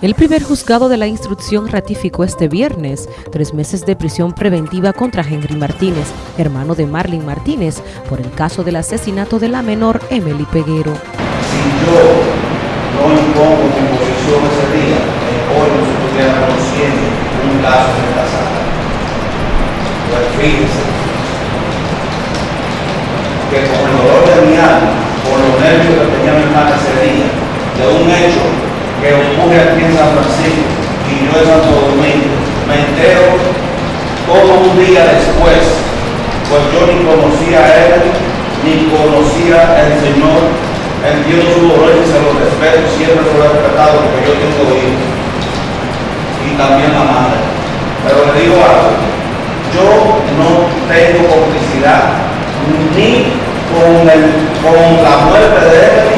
El primer juzgado de la instrucción ratificó este viernes tres meses de prisión preventiva contra Henry Martínez, hermano de Marlene Martínez, por el caso del asesinato de la menor Emily Peguero. Si yo no impongo mi posición ese día, hoy no un caso de esta sala. Que el dolor de mi alma, por los nervios que tenía mi hermana ese día, de un hecho aquí en San Francisco y yo en Santo Domingo, me entero todo un día después, pues yo ni conocía a él, ni conocía al Señor, entiendo su dolor y se lo respeto, siempre lo he respetado porque yo tengo hijos y también la madre. Pero le digo algo, yo no tengo complicidad ni con, el, con la muerte de él,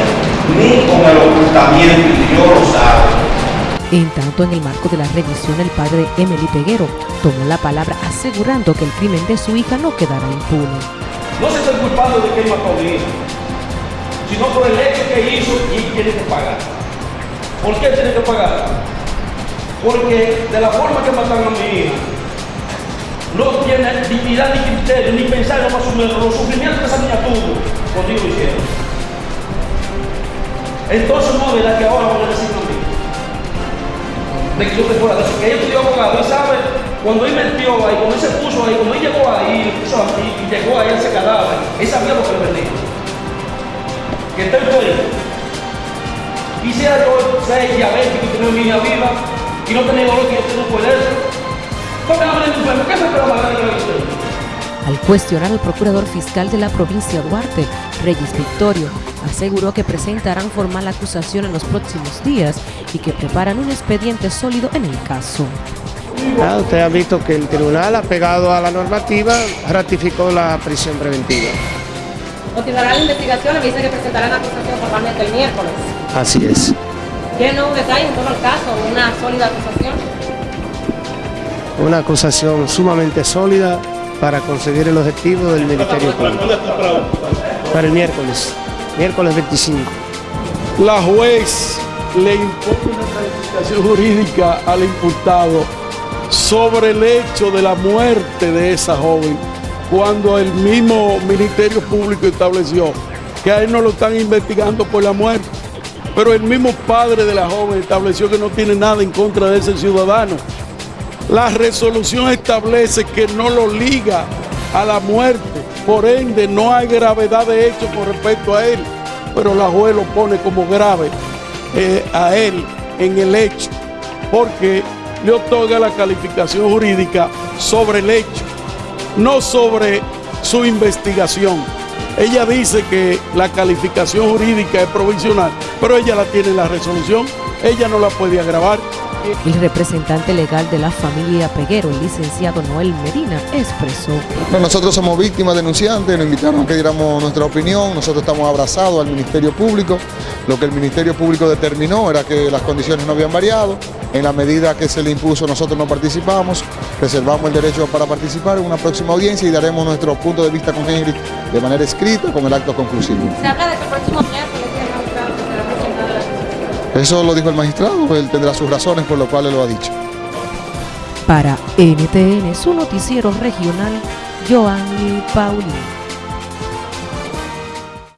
ni con el ocultamiento, y Dios lo sabe. En tanto, en el marco de la revisión, el padre Emily Peguero tomó la palabra asegurando que el crimen de su hija no quedará impune. No se está culpando de que él mató a mi hija, sino por el hecho que hizo y él tiene que pagar. ¿Por qué tiene que pagar? Porque de la forma que mataron a mi hija, no tiene dignidad ni criterio, ni pensar en los sufrimientos que esa niña tuvo lo hicieron. Entonces no verá que ahora De fuera de eso. Que ella estudió abogado y sabe, cuando él metió ahí, cuando él se puso ahí, cuando él llegó ahí, puso ahí, y llegó ahí ese cadáver, él sabía lo que le venía. Que estoy fuera. Quisiera yo ser diabético y tener niña viva y no tener dolor que yo tengo por eso. ¿Por qué no me enfermo? ¿Qué es el problema grande que me al cuestionar al procurador fiscal de la provincia Duarte, Reyes Victorio, aseguró que presentarán formal acusación en los próximos días y que preparan un expediente sólido en el caso. Ah, usted ha visto que el tribunal, apegado a la normativa, ratificó la prisión preventiva. Continuará la investigación y dice que presentarán acusación formalmente el miércoles. Así es. ¿Tiene nuevo detalle en todo el caso? ¿Una sólida acusación? Una acusación sumamente sólida para conseguir el objetivo del Ministerio Público. Para el miércoles, miércoles 25. La juez le impone una calificación jurídica al imputado sobre el hecho de la muerte de esa joven, cuando el mismo Ministerio Público estableció que a él no lo están investigando por la muerte, pero el mismo padre de la joven estableció que no tiene nada en contra de ese ciudadano. La resolución establece que no lo liga a la muerte, por ende no hay gravedad de hecho con respecto a él, pero la juez lo pone como grave eh, a él en el hecho, porque le otorga la calificación jurídica sobre el hecho, no sobre su investigación. Ella dice que la calificación jurídica es provisional, pero ella la tiene en la resolución, ella no la puede agravar. El representante legal de la familia Peguero, el licenciado Noel Medina, expresó. nosotros somos víctimas denunciantes, nos invitaron a que diéramos nuestra opinión, nosotros estamos abrazados al Ministerio Público, lo que el Ministerio Público determinó era que las condiciones no habían variado, en la medida que se le impuso nosotros no participamos, reservamos el derecho para participar en una próxima audiencia y daremos nuestro punto de vista con Henry de manera escrita con el acto conclusivo. Se habla de que el próximo miércoles eso lo dijo el magistrado, él tendrá sus razones por lo cual él lo ha dicho. Para NTN, su noticiero regional, Joanny Paulino.